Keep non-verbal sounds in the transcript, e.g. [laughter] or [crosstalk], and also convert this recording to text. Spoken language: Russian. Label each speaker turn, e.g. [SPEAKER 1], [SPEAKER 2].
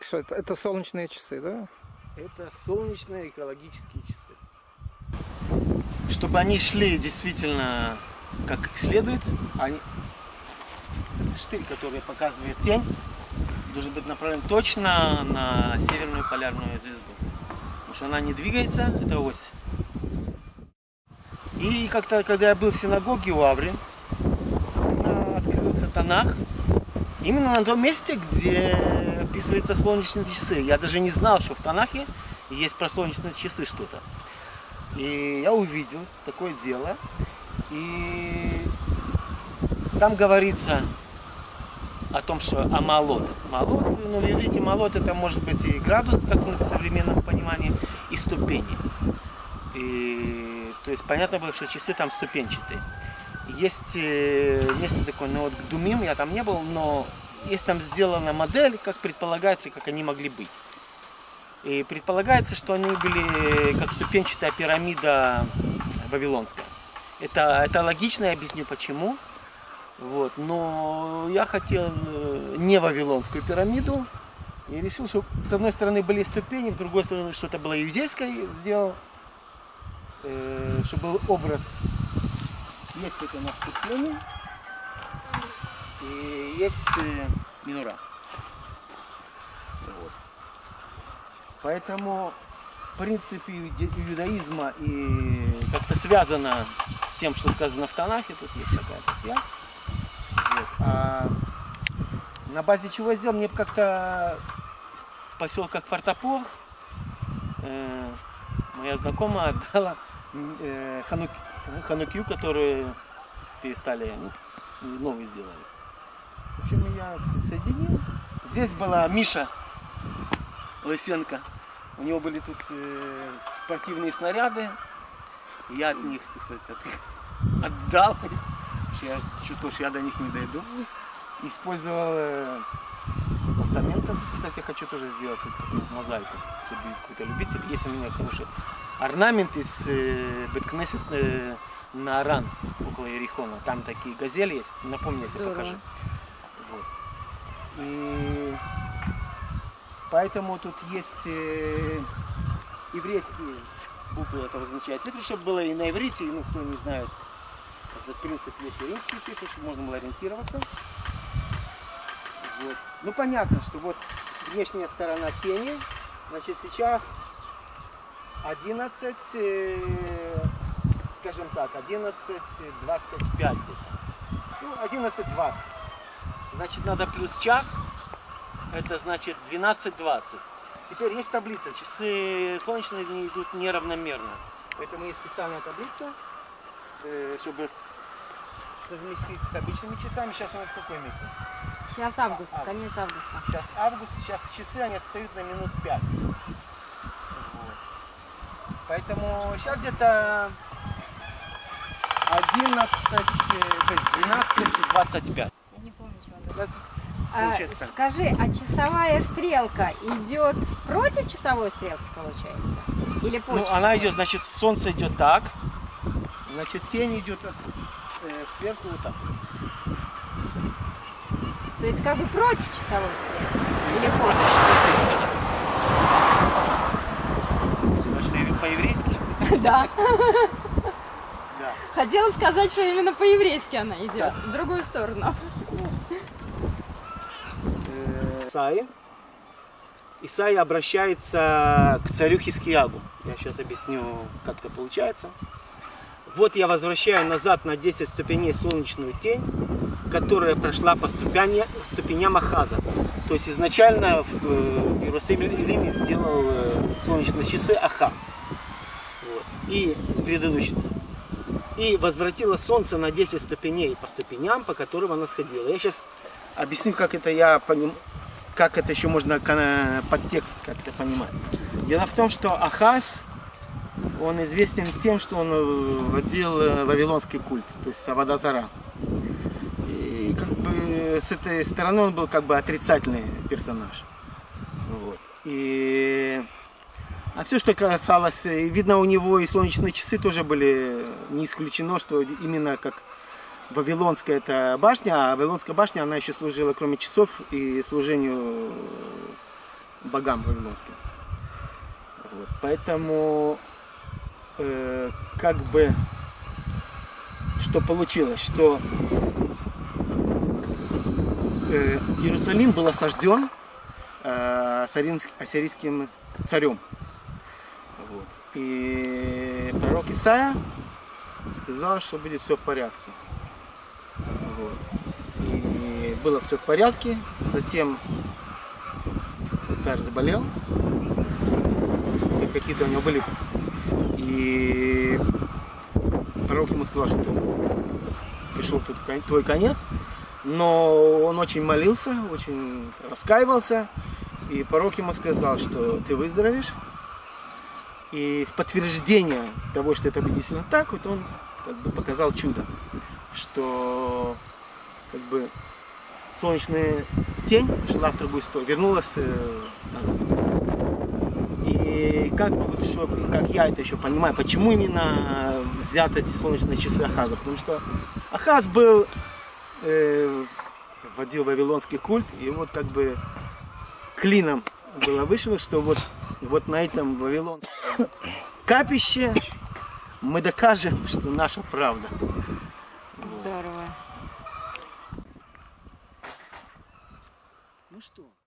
[SPEAKER 1] Что это, это солнечные часы, да?
[SPEAKER 2] Это солнечные экологические часы. Чтобы они шли действительно как следует, они... штырь, который показывает тень, должен быть направлен точно на северную полярную звезду. Потому что она не двигается, это ось. И как-то, когда я был в синагоге у Аври, открылся Танах, именно на том месте, где описываются солнечные часы. Я даже не знал, что в Танахе есть про солнечные часы что-то. И я увидел такое дело. И там говорится о том, что амалот. Малот, ну в иврите это может быть и градус, как в современном понимании, и ступени. И, то есть понятно было, что часы там ступенчатые. Есть э, место такое, ну вот к Думим я там не был, но есть там сделана модель, как предполагается, как они могли быть. И предполагается, что они были как ступенчатая пирамида вавилонская. Это, это логично, я объясню почему. Вот. Но я хотел э, не вавилонскую пирамиду. И решил, что с одной стороны были ступени, с другой стороны что-то было иудейское сделал. Э, чтобы был образ. Есть это наступление. И есть э, минура. Вот. Поэтому принцип иудаизма и как-то связано с тем, что сказано в Танахе, тут есть какая-то связь. Вот. А на базе чего я сделал, мне как-то поселка Квартопор э, моя знакомая отдала э, ханук, ханукью, которую перестали, ну, новый сделали. В общем, я соединил. Здесь была Миша Лысенко. У него были тут э, спортивные снаряды. Я от них, кстати, от, [laughs] отдал. Я чувствовал, что я до них не дойду. Использовал э, постаменты. Кстати, я хочу тоже сделать тут мозаику, если будет какой-то любитель. Есть у меня хороший орнамент из э, Беткнесет э, на Аран, около Ерихона. Там такие газели есть. Напомни, я тебе покажу. Вот. И поэтому тут есть э, еврейские буквы, это означает цифры, чтобы было и на иврите, ну кто не знает, этот принцип есть и римские цифры, чтобы можно было ориентироваться. Вот. Ну понятно, что вот внешняя сторона тени, значит сейчас 11, э, скажем так, 11.25 где-то. Ну, 11.20. Значит, надо плюс час, это значит 12.20. Теперь есть таблица, часы солнечные дни идут неравномерно. Поэтому есть специальная таблица, э, чтобы совместить с обычными часами. Сейчас у нас какой месяц?
[SPEAKER 3] Сейчас август, а, конец августа.
[SPEAKER 2] Сейчас август, сейчас часы, они отстают на минут 5. Поэтому сейчас где-то 11, э, то есть 12, 25.
[SPEAKER 3] Я не помню, чего а, скажи, а часовая стрелка идет против часовой стрелки, получается? Или по
[SPEAKER 2] Ну, она идет, значит, солнце идет так, значит, тень идет от, э, сверху вот так.
[SPEAKER 3] То есть как бы против часовой стрелки? Или
[SPEAKER 2] против часовой стрелки? Значит, по-еврейски? [laughs]
[SPEAKER 3] Да. Хотела сказать, что именно по-еврейски она идет, в другую сторону.
[SPEAKER 2] Исаи. Исаи обращается к царю Хискиягу. Я сейчас объясню, как это получается. Вот я возвращаю назад на 10 ступеней солнечную тень, которая прошла по ступени, ступеням Ахаза. То есть изначально в, э, Иерусалиме сделал э, солнечные часы Ахаз. Вот. И предыдущий И возвратила солнце на 10 ступеней по ступеням, по которым она сходила. Я сейчас объясню, как это я понимаю как это еще можно подтекст как-то понимать. Дело в том, что Ахаз, он известен тем, что он э, водил э, вавилонский культ, то есть Авадазара. И как бы с этой стороны он был как бы отрицательный персонаж. Вот. И... А все, что касалось, видно у него и солнечные часы тоже были, не исключено, что именно как Вавилонская это башня, а Вавилонская башня, она еще служила, кроме часов, и служению богам вавилонским. Вот. Поэтому э, как бы что получилось, что э, Иерусалим был осажден э, ассирийск- ассирийским царем. Вот. И пророк Исаия сказал, что будет все в порядке. Вот. И было все в порядке. Затем царь заболел. Какие-то у него были. И пророк ему сказал, что пришел тут твой конец. Но он очень молился, очень раскаивался. И пророк ему сказал, что ты выздоровеешь. И в подтверждение того, что это действительно так, вот он как бы показал чудо, что как бы солнечная тень шла в другую сторону, вернулась э. И как вот что, как я это еще понимаю, почему именно взяты эти солнечные часы Ахаза? Потому что Ахаз был э, вводил вавилонский культ, и вот как бы клином было вышло, что вот, вот на этом вавилонском [coughs] капище мы докажем, что наша правда.
[SPEAKER 3] Здорово.
[SPEAKER 2] Что?